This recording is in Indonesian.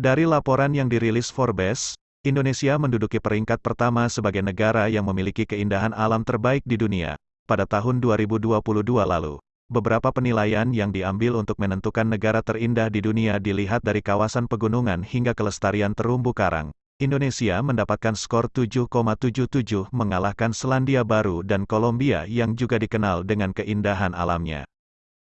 Dari laporan yang dirilis Forbes, Indonesia menduduki peringkat pertama sebagai negara yang memiliki keindahan alam terbaik di dunia pada tahun 2022 lalu. Beberapa penilaian yang diambil untuk menentukan negara terindah di dunia dilihat dari kawasan pegunungan hingga kelestarian terumbu karang. Indonesia mendapatkan skor 7,77 mengalahkan Selandia Baru dan Kolombia yang juga dikenal dengan keindahan alamnya.